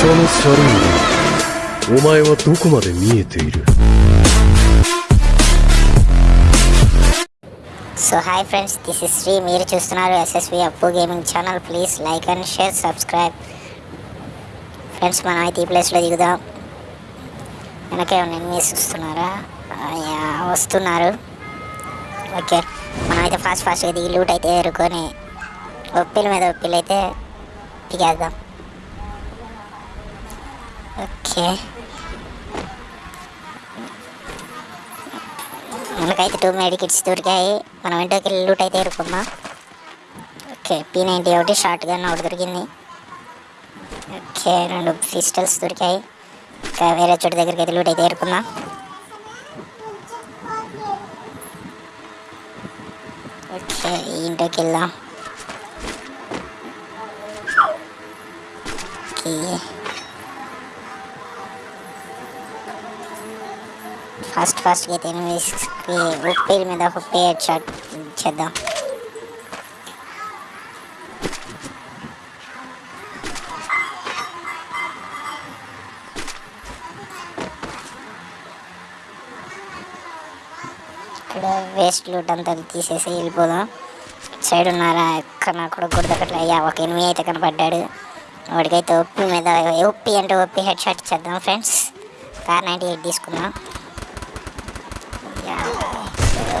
所のサルーンお前はどこまで見えている so hi friends this is Sri మీరు చూస్తున్నారు SSV Appu gaming channel please like and share subscribe friends మనం అయితే ఈ ప్లేస్లో దిగుదాం వెనకే ఎనిమిస్ వస్తున్నారా ఆ, యా, వస్తున్నారు ఓకే మనం అయితే ఫాస్ట్ ఫాస్ట్గా దిగి లూట్ అయితే ఎరుకొని ఒప్పిల మీద ఒప్పిలు అయితే దిగేద్దాం ఓకే. మనకైతే టూ మెడికిట్స్ దొరికాయి. మనం ఇంటికి వెళ్ళి లూట్ అయితే ఇరుకుందాం ఓకే పీ నైంటీ ఒకటి షార్ట్ గన్ ఒకటి దొరికింది. ఓకే రెండు పిస్టల్స్ దొరికాయి. ఇంకా వేరే చోటు దగ్గరికి అయితే లూట్ అయితే ఇరుకుందాం ఓకే ఇంటికి వెళ్దాం. ఓకే. ఫాస్ట్ ఫాస్ట్గా అయితే ఎనిమిదికి ఉప్పి మీద ఉప్పి హెడ్ షాట్ చేద్దాం. ఇక్కడ వేస్ట్ లూట్ అంతా తీసేసి వెళ్ళిపోదాం. సైడ్ ఉన్నారా? ఎక్కడ నా కూడా గుర్తకట్లే అయ్యా ఒక ఎనిమిది అయితే కనపడ్డాడు. వాడికైతే ఉప్పి మీద ఉప్పి అంటే ఉప్పి హెడ్ షాట్ చేద్దాం ఫ్రెండ్స్ కార్ నైంటీ ఎయిట్ తీసుకుందాం.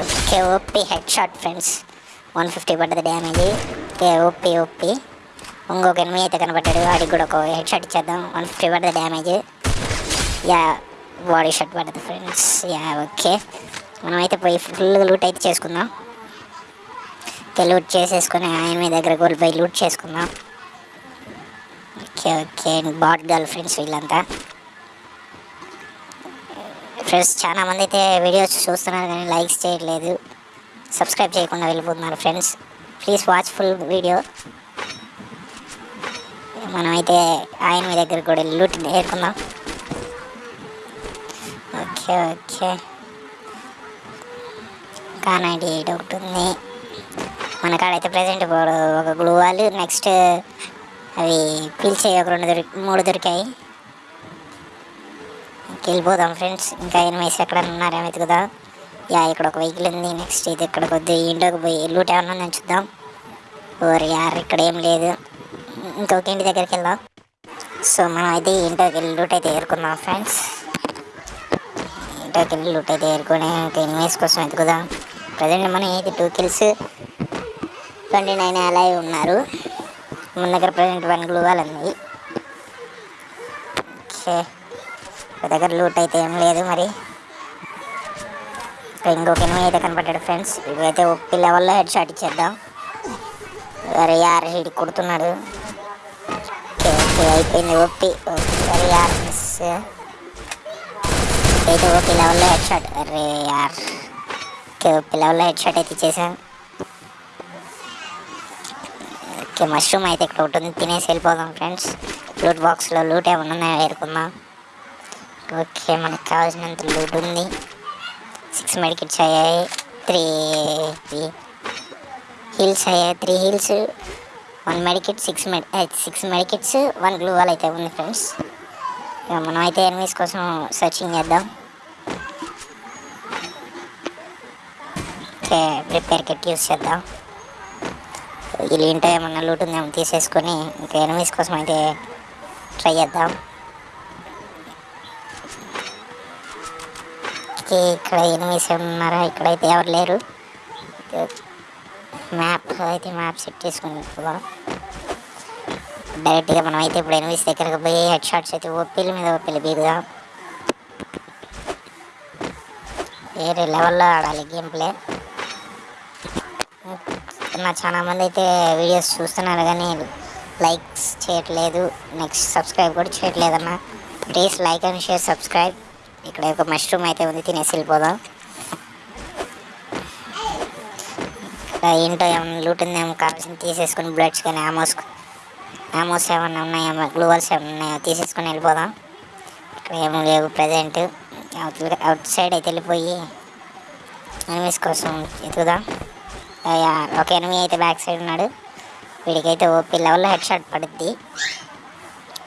Okay OP head shot friends one fifty పడ్డది డ్యామేజ్ ఓకే ఓపీ ఓపీ ఇంకొక ఎనిమిది అయితే కనబడ్డాడు. వాడికి కూడా ఒక హెడ్ షాట్ ఇచ్చేద్దాం. వన్ ఫిఫ్టీ పడ్డది డ్యామేజ్ యా బాడీ షాట్ పడ్డది ఫ్రెండ్స్ యా ఓకే మనమైతే పోయి ఫుల్ లూట్ అయితే చేసుకుందాం. ఓకే లూట్ చేసేసుకొని ఆయన మీ దగ్గర గోల్పోయి లూట్ చేసుకుందాం. Okay okay bot girl friends వీళ్ళంతా. ఫ్రెండ్స్ చాలా మంది అయితే వీడియోస్ చూస్తున్నారు కానీ లైక్స్ చేయట్లేదు. సబ్స్క్రైబ్ చేయకుండా వెళ్ళిపోతున్నారు friends. Please watch full video మనమైతే ఆయన మీ దగ్గర కూడా లూట్ నేర్చుకుందాం. ఓకే ఓకే కానాడి డౌట్ ఒకటి ఉంది. మన కాడైతే ప్రజెంట్ ఇప్పుడు ఒక గ్లూవాలు వాళ్ళు. నెక్స్ట్ అవి పీల్చే ఒక రెండు దొరికి మూడు దొరికాయి. వెళ్ళిపోదాం ఫ్రెండ్స్. ఇంకా ఎనిమిస్ ఎక్కడ ఉన్నారేమో కదా? యా ఇక్కడ ఒక వెహికల్ ఉంది. నెక్స్ట్ ఇది ఇక్కడ కొద్ది ఇంట్లోకి పోయి లూట్ ఏమన్నా నేను చూద్దాం. ఓరి యార్ ఇక్కడ ఏం లేదు. ఇంకొక ఇంటి దగ్గరికి వెళ్దాం. సో మనం అయితే ఇంట్లోకి వెళ్ళి లూట్ అయితే ఏరుకుందాం ఫ్రెండ్స్. ఇంట్లోకి వెళ్ళి లూట్ అయితే ఏరుకొని ఇంకా ఎనిమిస్ కోసం వెతుకుదాం ప్రజెంట్ మనం అయితే టూ కిల్స్ ట్వంటీ నైన్ అలా ఉన్నారు. మన దగ్గర ప్రజెంట్ వన్ గ్లూ వాళ్ళు ఉంది. ఓకే ఒక దగ్గర లూట్ అయితే ఏం లేదు మరి. ఇక్కడ ఇంకొక ఎనిమిది అయితే కనపడ్డాడు ఫ్రెండ్స్ ఇవైతే ఒప్పి లెవెల్లో హెడ్ షాట్ ఇచ్చేద్దాం. వేరే యార్ హీడ్ కొడుతున్నాడు. అయిపోయింది ఒప్పి వేరే యార్ మిస్ అయితే ఒప్పి లెవెల్లో హెడ్ షాట్ అరే యార్. ఓకే ఒప్పి లెవెల్లో హెడ్ షాట్ అయితే ఇచ్చేసాం. ఓకే మష్రూమ్ అయితే ఇక్కడ ఒకటి ఉంది. తినేసి వెళ్ళిపోదాం ఫ్రెండ్స్ లూట్ బాక్స్లో లూట్ ఏమన్నా ఉన్నాయో? ఏరుకుందాం. ఓకే మనకు కావాల్సినంత లూట్ ఉంది. సిక్స్ మెడికిట్స్ అయ్యాయి. త్రీ హీల్స్ అయ్యాయి. Three heals one medkit six మెడి six medkits one glue wall అయితే ఉంది ఫ్రెండ్స్ ఇక మనం అయితే ఎనిమిస్ కోసం సర్చింగ్ చేద్దాం. ఓకే ప్రిపేర్ కిట్ యూస్ చేద్దాం. వీళ్ళు ఇంటో ఏమన్నా లూట్ ఉందేమో తీసేసుకొని ఇంకా ఎనిమిస్ కోసం అయితే ట్రై చేద్దాం. ఓకే ఇక్కడ ఎనిమిస్ ఉన్నారా ఇక్కడైతే ఎవరు లేరు. మ్యాప్ అయితే మ్యాప్ సెట్ చేసుకుని డైరెక్ట్గా మనం అయితే ఇప్పుడు ఎనిమిస్ దగ్గరకు పోయి హెడ్ షాట్స్ అయితే ఒప్పిల మీద ఒప్పిలు బీగుదాం వేరే లెవెల్లో ఆడాలి గేమ్ ప్లే నా చాలా మంది అయితే వీడియోస్ చూస్తున్నారు కానీ లైక్స్ చేయట్లేదు. నెక్స్ట్ సబ్స్క్రైబ్ కూడా చేయట్లేదు అన్న please like and share subscribe ఇక్కడ ఒక మష్రూమ్ అయితే ఉంది తినేసి వెళ్ళిపోదాం. ఇక్కడ ఏంటో ఏమన్నా లూట్ ఉందేమో కావాల్సింది తీసేసుకొని బ్లడ్స్ కానీ ఆమోస్ ఆమోస్ ఏమన్నా ఉన్నాయేమో గ్లూవల్స్ ఏమన్నా ఉన్నాయో? తీసేసుకొని వెళ్ళిపోదాం. ఇక్కడ ఏమో లేవు ప్రజెంట్ అవుట్ అవుట్ సైడ్ అయితే వెళ్ళిపోయి ఎనిమిస్ కోసం ఎదుగుదాం ఒక ఎనిమి అయితే బ్యాక్ సైడ్ ఉన్నాడు. వీడికైతే ఓపీ లెవెల్లో హెడ్ షాట్ పడుద్ది.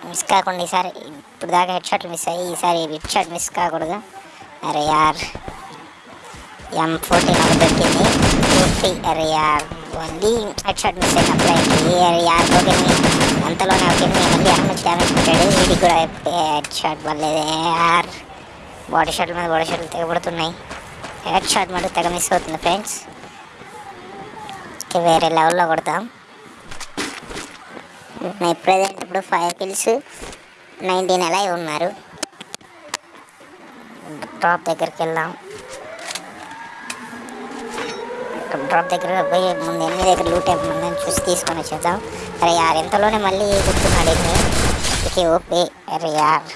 మిస్ కాకుండా ఈసారి ఇప్పుడు దాకా హెడ్ షాట్లు మిస్ అయ్యి ఈసారి హెడ్ షాట్ మిస్ కాకూడదు. అరే యార్ ఎం ఫోర్టీన్ ఒకటి దొరికింది. ఫిఫ్టీ అరే యార్ ఓన్లీ హెడ్ షాట్ మిస్ అయిన అప్లైకి అరే యార్ ఓకే అంతలోనే ఓకే మళ్ళీ అన్న డ్యామేజ్ పెట్టాడు వీడికి కూడా హెడ్ షాట్ పడలేదు యార్. బాడీ షాట్ల మీద బాడీ షాట్లు తెగబడుతున్నాయి. హెడ్ షాట్ మటు తెగ మిస్ అవుతుంది ఫ్రెండ్స్ వేరే లెవెల్లో కొడతాం. నేను ప్రజెంట్ ఇప్పుడు ఫైవ్ కిల్స్ నైన్టీన్ ఎలా ఉన్నారు? డ్రాప్ దగ్గరికి వెళ్దాం. డ్రాప్ దగ్గర పోయి ముందు ఎన్ని దగ్గర లూట్ ఉందని చూసి తీసుకొని వచ్చేద్దాం. అరే యార్ ఎంతలోనే మళ్ళీ గుర్తున్నాడు ఎన్ని ఓపీ అరే యార్.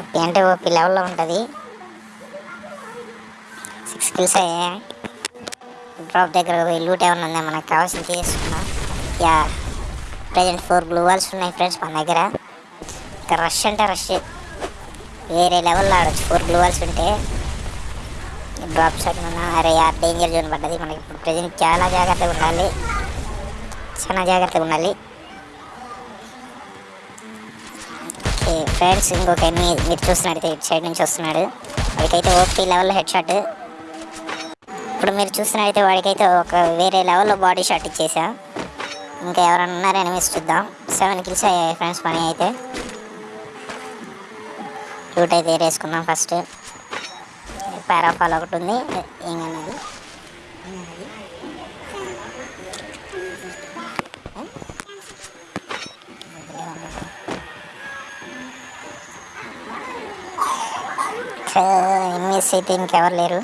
ఓపీ అంటే ఓపీ లెవెల్లో ఉంటుంది. సిక్స్ కిల్స్ అయ్యాయి డ్రాప్ దగ్గర పోయి లూట్ ఏమైనా ఉందా? మనకు కావాల్సింది తీసుకున్నాం yeah present four glue walls ఉన్నాయి ఫ్రెండ్స్ మన దగ్గర. ఇంకా రష్ అంటే రష్ వేరే లెవెల్లో ఆడొచ్చు. ఫోర్ బ్లూ వాల్స్ ఉంటే డ్రాప్ షాట్ ఉన్న అరే యార్ డేంజర్ జోన్ పడ్డది. మనకి ఇప్పుడు ప్రజెంట్ చాలా జాగ్రత్తగా ఉండాలి. చాలా జాగ్రత్తగా ఉండాలి. ఓకే ఫ్రెండ్స్ ఇంకొక మీరు చూస్తున్నాడు ఇటు సైడ్ నుంచి వస్తున్నాడు. వాడికైతే ఓపీ లెవెల్లో హెడ్ షాట్ ఇప్పుడు మీరు చూసినట్టయితే వాడికైతే ఒక వేరే లెవెల్లో బాడీ షాట్ ఇచ్చేసా. ఇంకా ఎవరైనా ఉన్నారో ఎనిమిస్ చూద్దాం. సెవెన్ కిల్స్ అయ్యాయి ఫ్రెండ్స్ పని అయితే. రూట్ అయితే వేసుకుందాం ఫస్ట్ పారాఫాల్ ఒకటి ఉంది. ఏంగన్నది ఎనిమిస్ అయితే ఇంకెవరు లేరు.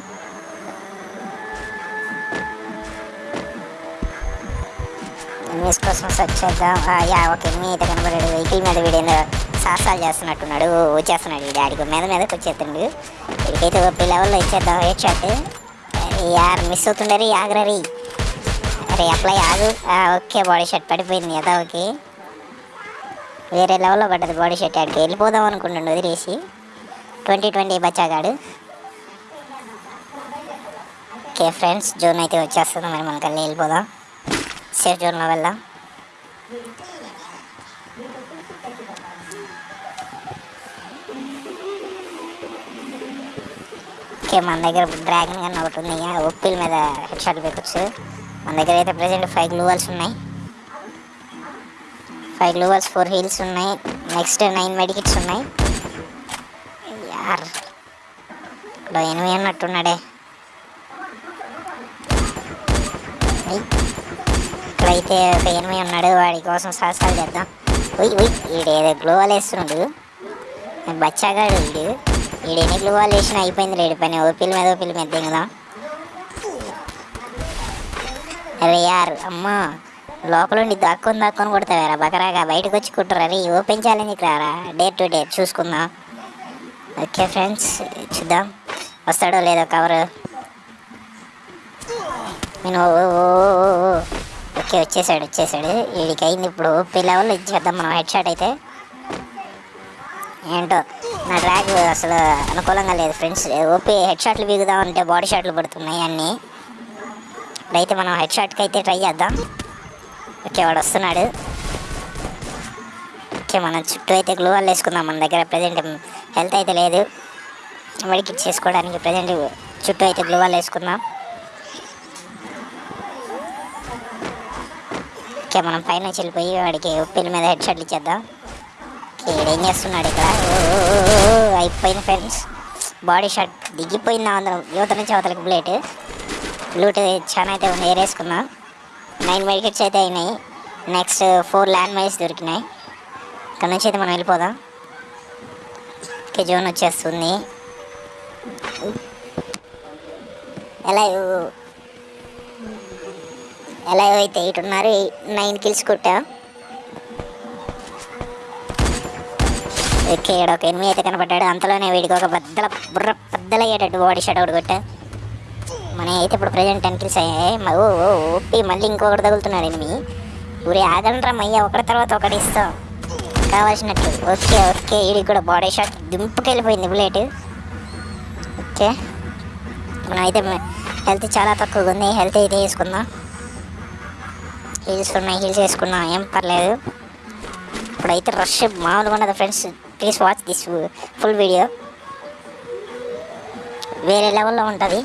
న్యూస్ కోసం సెర్చ్ చేద్దాం. యా ఓకే మీ అయితే కనబడాడు వెహికల్ మీద వీడేందో సాహసాలు చేస్తున్నట్టున్నాడు. వచ్చేస్తున్నాడు ఈ డాడీకి మీద మీదకి వచ్చేస్తుండు వీడికైతే ఓపీ లెవెల్లో ఇచ్చేద్దాం. హెడ్ షాట్ యార్ మిస్ అవుతుండరి ఆగరరి. అరే అప్లై ఆగు. ఓకే బాడీ షర్ట్ పడిపోయింది కదా ఓకే. వేరే లెవెల్లో పడ్డది బాడీ షర్ట్ ఆడికి వెళ్ళిపోదాం అనుకుంటుండు వదిలేసి. ట్వంటీ ట్వంటీ బచ్చాగాడు. ఓకే ఫ్రెండ్స్ జోన్ అయితే వచ్చేస్తుంది. మరి మనకల్ని వెళ్ళిపోదాం. సేఫ్ జోన్లో వెళ్దాం. ఓకే మన దగ్గర డ్రాగన్ గన్ ఒకటి ఉంది. ఒప్పిల్ మీద హెడ్ షాట్ పెట్టచ్చు. మన దగ్గర అయితే ప్రజెంట్ ఫైవ్ గ్లూవల్స్ ఉన్నాయి. Five glue walls four heals ఉన్నాయి. నెక్స్ట్ నైన్ మెడికిట్స్ ఉన్నాయి. యార్. ఇక్కడ ఎనిమిది అన్నట్టున్నాడే అయితే ఒక ఎనిమిది ఉన్నాడు వాడి కోసం సాహసాలు చేద్దాం. ఉయ్ ఉయ్ ఈడేదో గ్లోవల్ వేస్తున్నాడు. బచ్చాగాడు వీడు వీడు ఎన్ని గ్లోవాల్ వేసినా అయిపోయింది రేడి పని ఓపిల్ మీద ఓపిల్ మీద దిగుదాం. అరే యార్ అమ్మా లోపల ఉండి దాక్కొని దాక్కొని కొడతావారా బకరాగా బయటకు వచ్చి కుట్టరా రే ఓపెన్ చేయాలని రారా? డేర్ టు డేర్ చూసుకుందాం. ఓకే ఫ్రెండ్స్ చూద్దాం. వస్తాడో లేదో కవర్ నేను ఓ ఓ ఓ ఓ. ఓకే వచ్చేసాడు వచ్చేసాడు. వీడికి అయింది ఇప్పుడు ఓపీ లెవెల్ ఇచ్చేద్దాం మనం హెడ్ షాట్ అయితే. ఏంటో నా డ్రాగ్ అసలు అనుకూలంగా లేదు ఫ్రెండ్స్ ఓపీ హెడ్ షాట్లు బీగుదామంటే బాడీ షాట్లు పడుతున్నాయి అన్నీ. ఇప్పుడైతే మనం హెడ్ షాట్కి అయితే ట్రై చేద్దాం. ఓకే వాడు వస్తున్నాడు. ఓకే మనం చుట్టూ అయితే గ్లూ వాల్ వేసుకుందాం. మన దగ్గర ప్రజెంట్ హెల్త్ అయితే లేదు. వడికి చేసుకోవడానికి ప్రజెంట్ చుట్టూ అయితే గ్లూ వాల్ వేసుకుందాం. ఓకే మనం పైన వెళ్ళిపోయి వాడికి ఉప్పిల మీద హెడ్ షాట్లు ఇచ్చేద్దాం. ఓకే ఏం చేస్తున్నాడు ఇక్కడ? ఓ, అయిపోయింది ఫ్రెండ్స్ బాడీ షాట్ దిగిపోయింది అందరం యువత నుంచి అవతలకి బ్లేట్ బ్లూట్ చాలా అయితే ఉంది ఏరేసుకున్నాం. నైన్ మెడికెట్స్ అయితే అయినాయి. నెక్స్ట్ ఫోర్ ల్యాండ్ మైల్స్ దొరికినాయి. ఇక్కడ నుంచి అయితే మనం వెళ్ళిపోదాం. ఓకే జోన్ వచ్చేస్తుంది. ఎలా ఎలా అయితే ఇటున్నారు ఉన్నారు నైన్ కిల్స్ కొట్టా. ఓకే ఈడ ఒక ఎనిమిది అయితే కనపడ్డాడు అంతలోనే వీడికి ఒక బద్దల బుర్ర పెద్దలయ్యేటట్టు బాడీ షాట్ ఒకటి కొట్టా. మన అయితే ఇప్పుడు ప్రజెంట్ టెన్ కిల్స్ అయ్యాయి. ఓ ఓ ఓపి మళ్ళీ ఇంకొకటి తగులుతున్నాడు ఎనిమిది ఊరే ఆగండ్రా మయ్య ఒకటి తర్వాత ఒకటి ఇస్తాం. కావాల్సినట్టు. ఓకే ఓకే వీడికి కూడా బాడీ షాట్ దింపుకెళ్ళిపోయింది బుల్లెట్ ఓకే. మనం అయితే హెల్త్ చాలా తక్కువగా ఉంది. హెల్త్ అయితే వేసుకుందాం హీల్స్ ఉన్నాయి హీల్స్ వేసుకున్నా ఏం పర్లేదు. ఇప్పుడైతే రష్ మామూలుగా ఉండదు friends please watch this full video వేరే లెవెల్లో ఉంటుంది.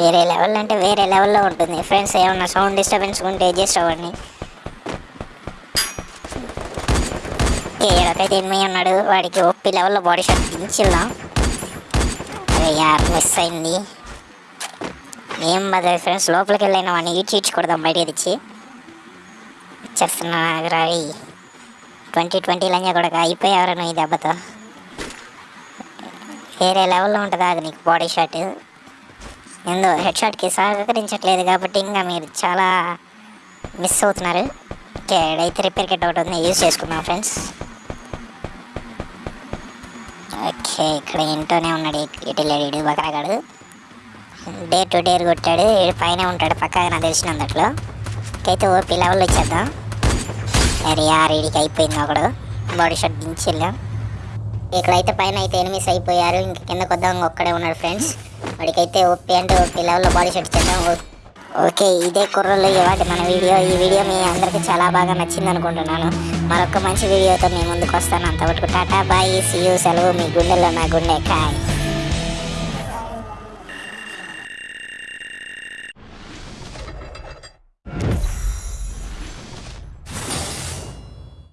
వేరే లెవెల్ అంటే వేరే లెవెల్లో ఉంటుంది. ఫ్రెండ్స్ ఏమన్నా సౌండ్ డిస్టర్బెన్స్ ఉంటే అడ్జస్ట్ అవ్వండి. ఏడకైతే ఎనిమిది ఉన్నాడు వాడికి ఒప్పి లెవెల్లో బాడీ షాట్ దించిల్దాం అరే యార్ మిస్ అయింది. ఏం బదులు ఫ్రెండ్స్ లోపలికి వెళ్ళిన వాడిని ఈడ్చి ఈడ్చకూడదాం బయటకి తెచ్చి. వచ్చేస్తున్నా రవి ట్వంటీ ట్వంటీ లంజా కూడా అయిపోయావరా ఈ దెబ్బతో? వేరే లెవెల్లో ఉంటుందా అది నీకు బాడీ షాట్ ఎందు హెడ్ షాట్కి సహకరించట్లేదు కాబట్టి ఇంకా మీరు చాలా మిస్ అవుతున్నారు. ఓకే అయితే రిపేర్ కిట్ ఒకటి ఉంది యూజ్ చేసుకున్నాం ఫ్రెండ్స్ ఓకే ఇక్కడ ఇంట్లోనే ఉన్నాడు ఇటు లేడు బకరాగాడు. డే టు డేర్ కొట్టాడు. పైన ఉంటాడు పక్కగా నాకు తెలిసినందట్లో అయితే ఓపీ లెవెల్ వచ్చేద్దాం అరే యార్ ఈడికి అయిపోయింది ఒకడు బాడీ షాట్ దించి వెళ్ళాం ఇక్కడైతే పైన అయితే ఎనిమిస్ అయిపోయారు. ఇంక కిందకు వద్దాం ఒక్కడే ఉన్నాడు ఫ్రెండ్స్. వాడికైతే ఓపీ అంటే ఓపీ లెవెల్లో బాడీ షాట్ ఇచ్చేద్దాం. ఓకే ఇదే కుర్రలు ఇవాటి మన వీడియో. ఈ వీడియో మీ అందరికీ చాలా బాగా నచ్చింది అనుకుంటున్నాను. మరొక మంచి వీడియోతో మీ ముందుకు వస్తాను. అంతవరకు టాటా బాయ్ సీ యూ సెలవు మీ గుండెల్లో నా గుండె కాయ్.